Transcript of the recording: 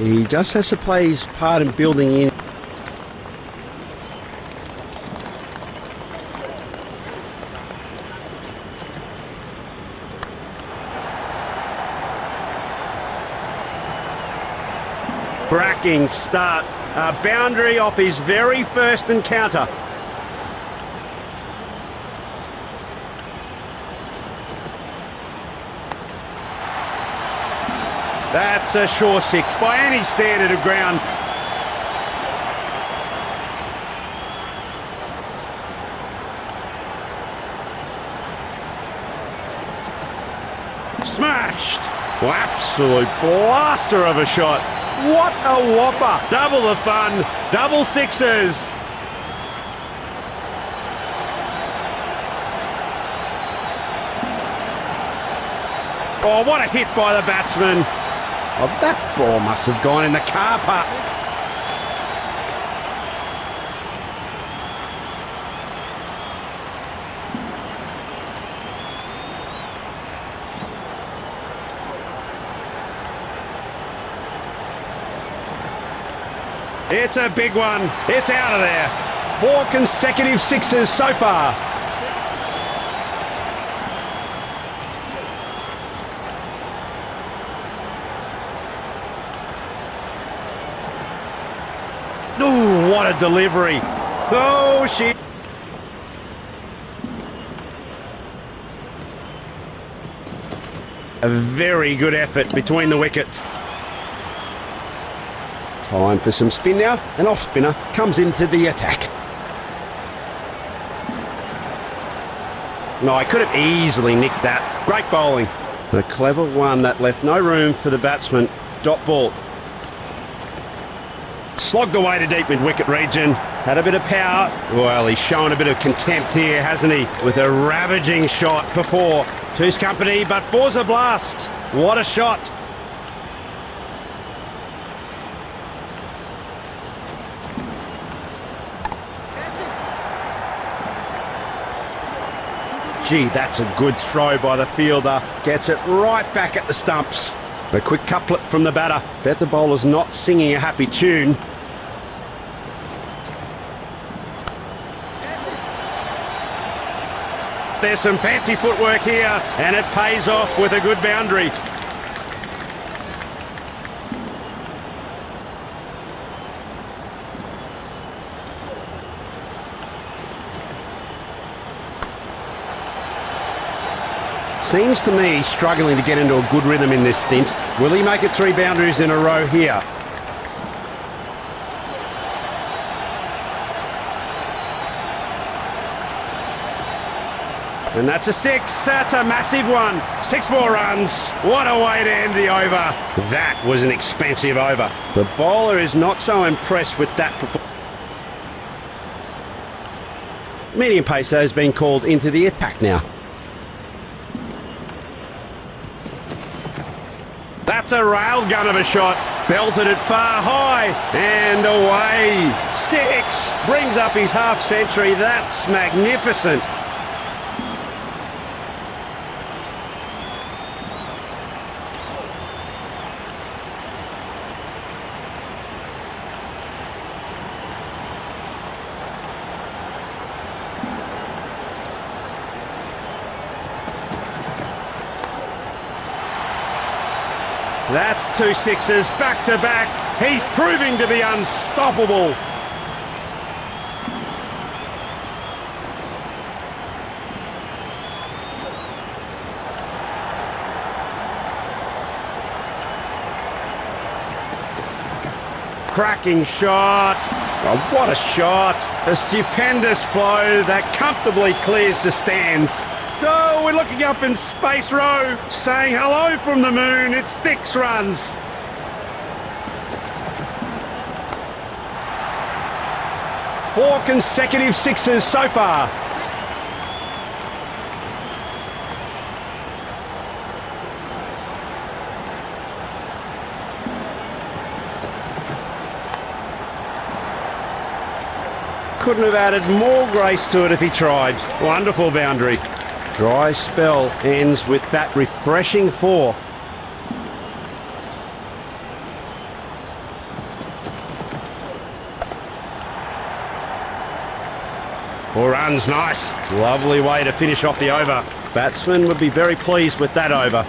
He just has to play his part in building in. Bracking start. A boundary off his very first encounter. That's a sure six by any standard of ground. Smashed! Well, absolute blaster of a shot. What a whopper! Double the fun, double sixes. Oh, what a hit by the batsman. Oh, that ball must have gone in the car park. It's a big one. It's out of there. Four consecutive sixes so far. Ooh, what a delivery. Oh, she... A very good effort between the wickets. Time for some spin now. An off spinner comes into the attack. No, I could have easily nicked that. Great bowling. A clever one that left no room for the batsman. Dot ball. Slogged away to deep mid wicket region. Had a bit of power. Well, he's shown a bit of contempt here, hasn't he? With a ravaging shot for four. Two's company, but four's a blast. What a shot. Gee, that's a good throw by the fielder. Gets it right back at the stumps. A quick couplet from the batter. Bet the bowler's not singing a happy tune. There's some fancy footwork here, and it pays off with a good boundary. Seems to me struggling to get into a good rhythm in this stint. Will he make it three boundaries in a row here? And that's a six. That's a massive one. Six more runs. What a way to end the over. That was an expensive over. The bowler is not so impressed with that performance. Medium pacer has been called into the attack now. That's a railgun of a shot. Belted it far high and away. Six brings up his half century. That's magnificent. That's two sixes back to back. He's proving to be unstoppable. Cracking shot. Oh, what a shot. A stupendous blow that comfortably clears the stands. Oh, we're looking up in Space Row, saying hello from the moon. It's six runs. Four consecutive sixes so far. Couldn't have added more grace to it if he tried. Wonderful boundary. Dry spell ends with that refreshing four. Four runs, nice. Lovely way to finish off the over. Batsmen would be very pleased with that over.